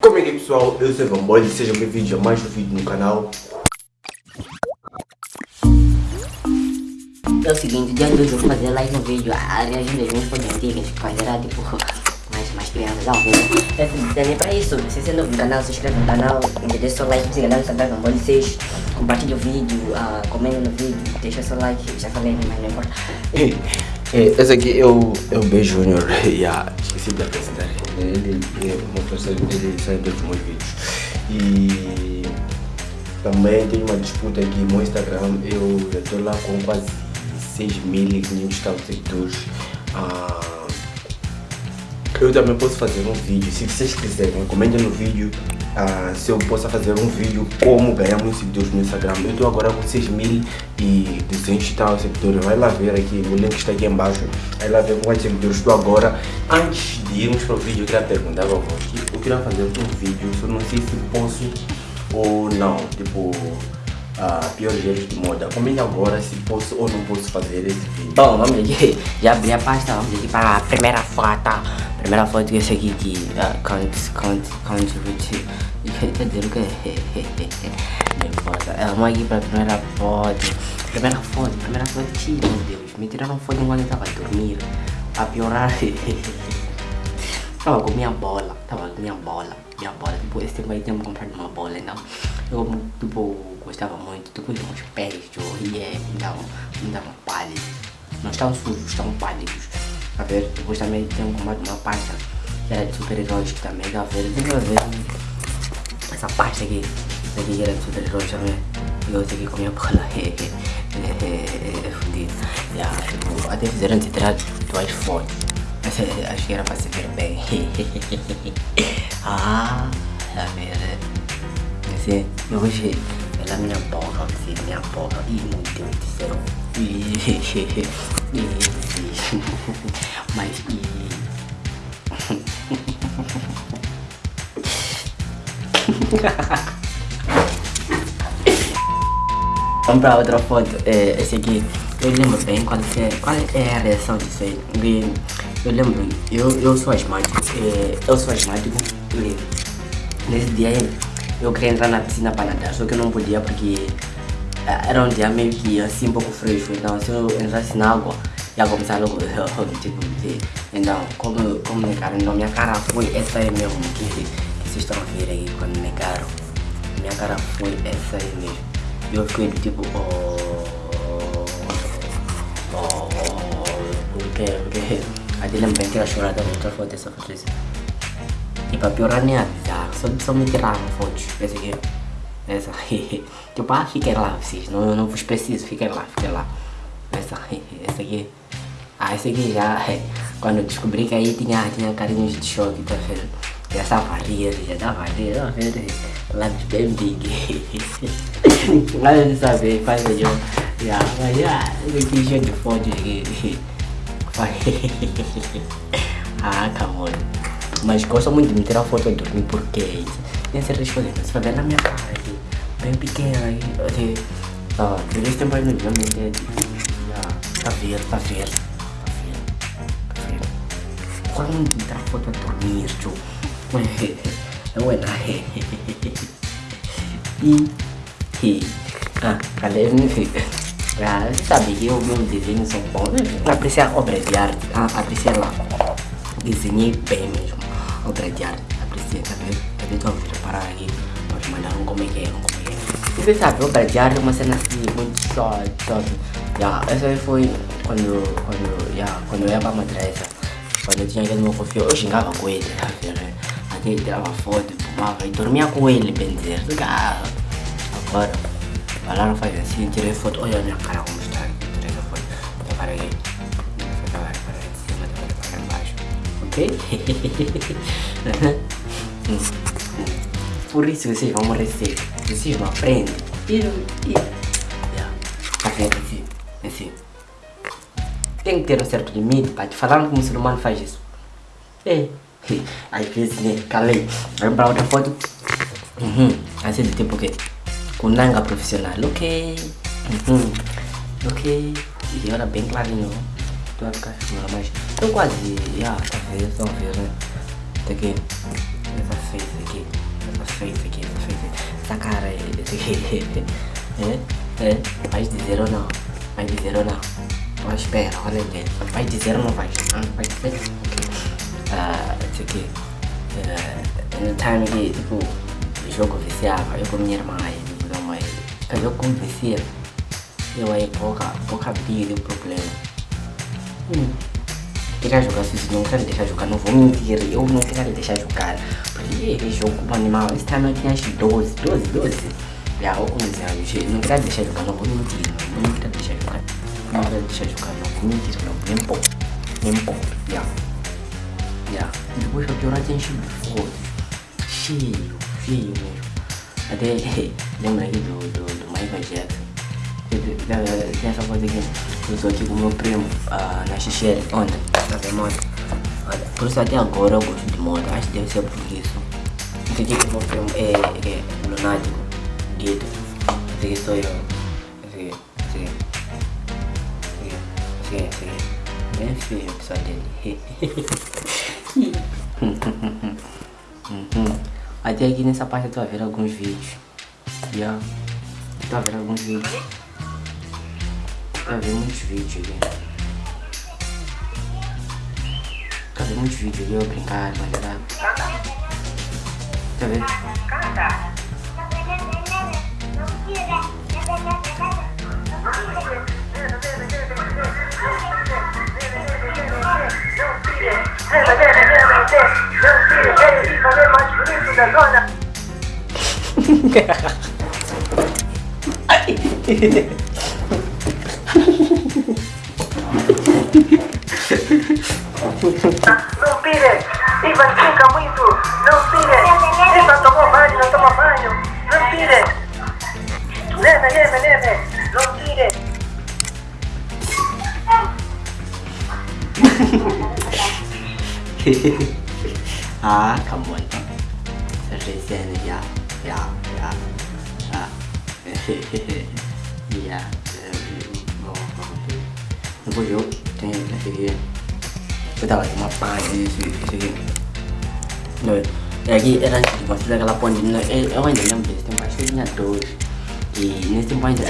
Como é que é pessoal? Eu sou Evan Boy e sejam bem-vindos a mais um vídeo no canal. É o seguinte, dia 2 eu vou fazer live um vídeo a reagindo às minhas fotos antigas, quando era tipo mais, mais crianças, ao vivo. É pra isso, se você é novo no canal, se inscreve no canal, deixa seu like, se inscreve no Evan Boy 6, compartilha o vídeo, uh, no vídeo, deixa seu like, já falei, mas não importa. É, esse aqui é o, é o B Junior, yeah, esqueci de apresentar ele, é uma pessoa, ele sai dos meus vídeos. E também tem uma disputa aqui no Instagram, eu estou lá com quase 6.500 seguidores. Ah, eu também posso fazer um vídeo, se vocês quiserem, comentem no vídeo uh, se eu possa fazer um vídeo como ganhar muitos seguidores no Instagram. Eu estou agora com 6.200 e tal seguidores, vai lá ver aqui, o link está aqui embaixo, vai lá ver quantos seguidores estou agora. Antes de irmos para o vídeo, eu queria perguntar a vocês, eu queria fazer um vídeo, só não sei se posso ou não, tipo uh, piores erros de moda. Comente agora se posso ou não posso fazer esse vídeo. Bom, vamos aqui. Já abri a pasta, vamos aqui para a primeira foto. Primeira foto que esse aqui que uh, can't, can't, can't, quer dizer o que Não importa. É, vamos aqui para a primeira foto. Primeira foto, primeira foto, meu Deus. Me tiraram foto enquanto eu estava dormindo. A piorar. tava com minha bola, tava com minha bola, minha bola. Tipo, esse tempo aí tinha comprado uma bola, então. Eu, tipo, gostava muito, tipo, de uns pés de orelha, então, então pálidos. Não estão sujos, estão pálidos. A ver, depois também tenho comprado uma pasta que era de super-heróis que também, a ver, tem que ver essa pasta aqui, essa aqui era de super-heróis também. E eu aqui com minha bola, é fudido. Yeah, até fizeram tirar duas fotos. Acho que era para se ver bem. ah, a ver, assim, hoje la mia boca, mia boca, io non ti utilizerò. Mas e... Vamos pra outra foto, é, esse aqui, eu lembro bem quando você, qual é a reação disso aí, eu lembro, eu, eu sou asmático, é, eu sou asmático, e nesse dia eu queria entrar na piscina para nadar, só que eu não podia porque era um dia meio que assim um pouco fresco, então se eu entrasse na água ia começar logo tipo, então como, como negaram, então minha cara foi essa aí mesmo que, que vocês estão a ver aí quando negaram, minha cara foi essa aí mesmo, eu fiquei tipo, oh, oh, porque, porque, até lembro bem que era chorada, outra foto dessa foto e para piorar nem avisar, só, só me tiraram fotos. Essa aqui. Essa. tipo, ah, fiquem lá vocês. Não, não vos preciso, fiquem lá, fiquem lá. Essa, essa aqui. Ah, essa aqui já. Quando descobri que aí tinha, tinha carinhos de choque, tá vendo? Já estava a já estava a rir, tá vendo? Bem big. Mas de saber, faz eu. Já, mas já, aqui cheio de fotos aqui. ah, calma. Mas gosto muito de me tirar foto e dormir porque é. Tem certas coisas que você vai ver na minha cara aqui, bem pequena aí. Assim, ah, por esse tempo aí no dia, minha ideia de. Tá vendo, tá vendo, tá vendo, tá vendo. Gosto muito de tirar foto e dormir, tio. Não é nada. E. E. Ah, cadê? Ah, você sabe que eu, meus desenhos são bons. Apreciar obras de arte, ah, apreciar lá. Desenhei bem mesmo obra de arte. Aprecia, tá vendo? Tá vendo? Vamos reparar aqui. Vamos mandar um como é que é, um como é que é. Você sabe, obra de arte é uma cena assim, muito short, short. Yeah, essa aí foi quando, quando, yeah, quando eu ia pra madrasa. Quando eu tinha aquele meu confio, eu xingava com ele, vendo? Até tirava foto, fumava e dormia com ele, bem dizer. Agora, falaram faz assim, tirei foto, olha a minha cara como está. Tirei a foto, vou para aí. Por isso vocês vão merecer. Vocês não aprendem. E, e, tá vendo assim? Assim. Tem que ter um certo limite, pai. Falaram que o muçulmano faz isso. É. Às vezes, né? Calei. Vai pra outra foto. Uhum. Assim do tipo o quê? Com nanga profissional. Ok. Uhum. Ok. E olha bem clarinho tu vai ficar segura, mas eu quase, já, tá vendo, estão ver, né? Tá aqui, Essa face aqui. Essa face aqui, essa face. Essa cara aí. É? É? Vai dizer ou não? Vai dizer ou não? Ó, espera, olha ali. Vai dizer ou não vai? Ah, vai dizer? Ok. Ah, isso aqui. Uh, no time que, tipo, o jogo viciava, eu com minha irmã aí, tipo, não, mas. Eu como vicia, eu aí pouca, pouca briga o problema. Hum. Queria jogar, se não quero deixar jogar, não vou mentir, eu não quero deixar jogar. Jogo com animal, time eu tinha acho 12, 12, 12. Já, ou 11 anos, não queria deixar jogar, não vou mentir, não, queria deixar jogar. Não queria deixar jogar, não vou mentir, não, nem pouco, nem pouco, já. Já. Depois a pior tem enchido de fotos. Cheio, cheio mesmo. Até lembra aqui do, do, do Michael Jackson. Tem essa foto aqui. Eu estou aqui com o meu primo uh, na Xixere, ontem, na ver moto. Por isso até agora eu gosto de moto, acho que deve ser por isso. Aqui que meu primo é, é lunático, gueto. Esse aqui sou eu. Esse aqui, esse aqui. Esse aqui, esse aqui. Bem feio o pessoal dele. Até aqui nessa parte eu tô ver alguns vídeos. Yeah. Tô a alguns vídeos. A ver muitos vídeos aqui. Ver muitos vídeos ali, eu brincar, maneirar. Tá vendo? Vem, Ivan fica muito, não pire. Ivan tomou banho, não tomou banho, não pire. Leve, leve, leve, não pire. ah, come on. Recent, yeah, yeah, yeah, yeah. yeah. Depois eu tenho esse aqui. Eu tava com uma paz isso, isso aqui. Não, é aqui era antes de construir aquela ponte. Eu ainda lembro desse tempo, acho que eu tinha dois. E nesse tempo ainda,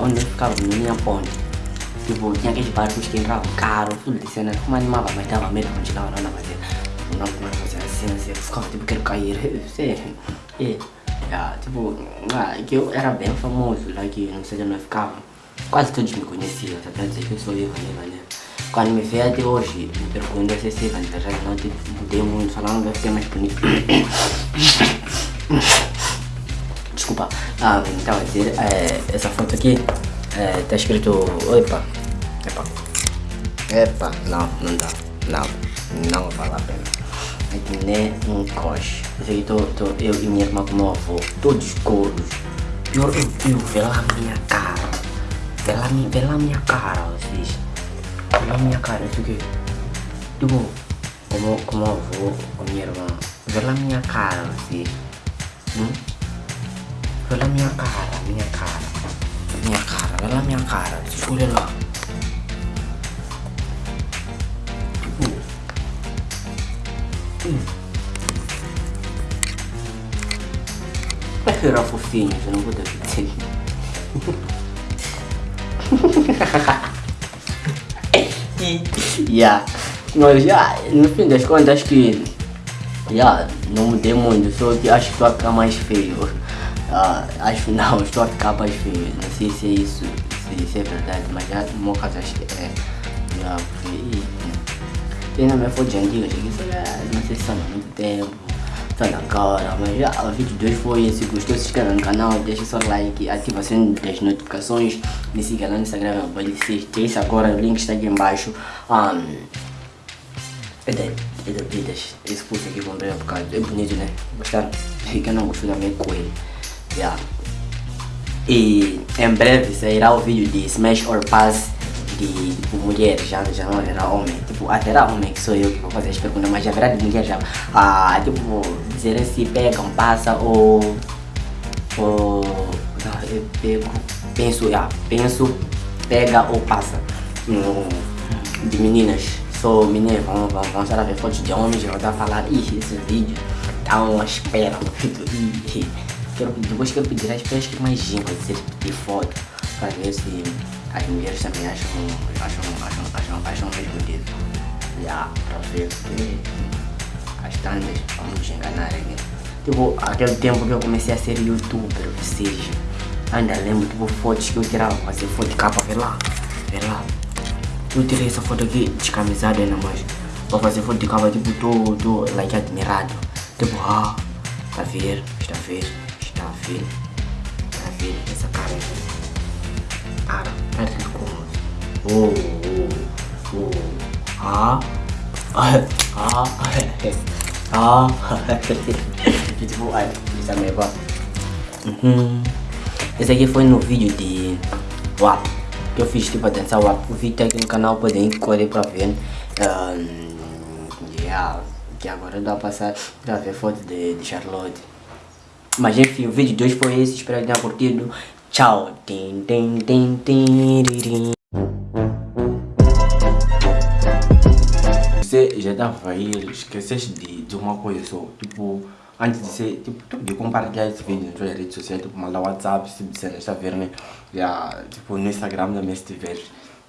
onde eu ficava, não tinha ponte. Tipo, tinha aqueles barcos que entravam caro, tudo de cena. Como animava, mas dava medo quando chegava lá na fazer. Não, não fazer assim, assim. Eu ficava tipo, quero cair. Sei. E, tipo, ah, que eu era bem famoso lá que não sei onde eu ficava. Quase todos me conheciam, tá pra dizer que eu sou eu, né, né? Quando me vê até hoje, me perguntam se é Sivan, na verdade não mudei muito, só não vai ficar mais bonito. Desculpa. Ah, então, a dizer, é, essa foto aqui é, tá escrito. Opa! Epa! Epa! Não, não dá. Não, não vale a pena. Aqui nem um coche. Esse aqui tô, tô, eu e minha irmã com meu avô, todos coros. Pior eu, eu, vê lá a minha cara. Vê lá, vê lá a minha cara, vocês. Vê lá a minha cara, isso aqui. Tipo, como, como avô, com minha irmã. Vê lá a minha cara, vocês. Hum? Vê lá a minha cara, minha cara minha cara, olha lá minha cara, olha lá. Tipo. Hum. Vai virar fofinho, eu não vou dar dizer. Yeah. Mas já, no fim das contas, acho que já não mudei muito, só que acho que vai ficar mais feio. Uh, acho não, estou a ficar mais feio. Não sei se é isso, se é verdade, mas já no meu caso acho que é. Já, e, tem na minha foto antiga, cheguei a não sei se há muito tempo, só na cara, mas já o vídeo de hoje foi esse. Gostou, se inscreva no canal, deixa seu like, ativa as notificações, me siga lá no Instagram, que isso agora, o link está aqui embaixo. Um, é da, é da Vidas, esse pulso aqui comprei por causa, é bonito né? Gostaram? Quem não gostou também coelho. Yeah. E em breve sairá o vídeo de Smash or Pass de tipo, mulher, já, já não haverá homem. Tipo, haverá homem que sou eu que vou fazer as perguntas, mas haverá de mulher já. Ah, tipo, dizer se pegam, passa ou. ou. Não, eu pego. Penso, yeah, penso, pega ou passa. Hum, de meninas. Sou menina, vamos, vamos, vamos ver fotos de homens, vou estar a falar, ih, esse vídeo Então espera no vídeo. Quero, depois quero pedir às pessoas que imaginam dizer de foto para ver se as mulheres também acham, acham, acham, acham, acham mesmo dele. Já, para ver que as tantas vamos enganar aqui. Tipo, aquele tempo que eu comecei a ser youtuber, ou seja, ainda lembro tipo fotos que eu tirava, fazer foto de capa, vê lá, vê lá. Eu tirei essa foto aqui descamisada ainda mais. Vou fazer foto de capa tipo tô, tô like admirado. Tipo, ah, está a ver, está a ver, está a ver, está a ver essa cara aqui. Oh, oh, ah, ah, ah, ah, tipo, ai, é meio Uhum. Esse aqui foi no vídeo de WAP que eu fiz tipo atenção WAP. O vídeo tá aqui no canal, podem correr para ver. Um, yeah que agora dá pra passar pra ver foto de, de Charlotte. Mas enfim, o vídeo de hoje foi esse, espero que tenham curtido. Tchau! Você já estava aí, esqueceste de, de uma coisa só, tipo, antes de ser, tipo, de compartilhar esse vídeo nas redes sociais, tipo, mandar WhatsApp, tipo de cena, está a ver, né? Yeah, tipo, no Instagram também se tiver,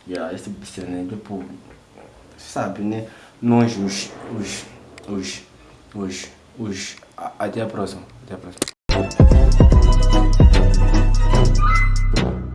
yeah, esse tipo de cena, tipo, sabe, né? Nós, os, os os, os, os. Até a próxima. Até a próxima. Thank you.